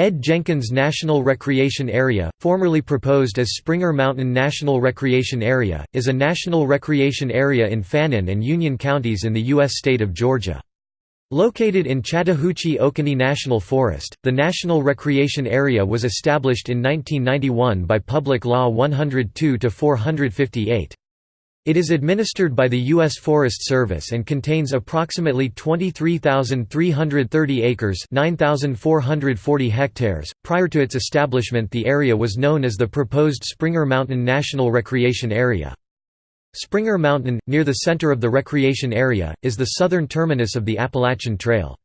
Ed Jenkins National Recreation Area, formerly proposed as Springer Mountain National Recreation Area, is a national recreation area in Fannin and Union counties in the U.S. state of Georgia. Located in Chattahoochee-Oconee National Forest, the National Recreation Area was established in 1991 by Public Law 102-458. It is administered by the U.S. Forest Service and contains approximately 23,330 acres 9,440 hectares. .Prior to its establishment the area was known as the proposed Springer Mountain National Recreation Area. Springer Mountain, near the center of the recreation area, is the southern terminus of the Appalachian Trail.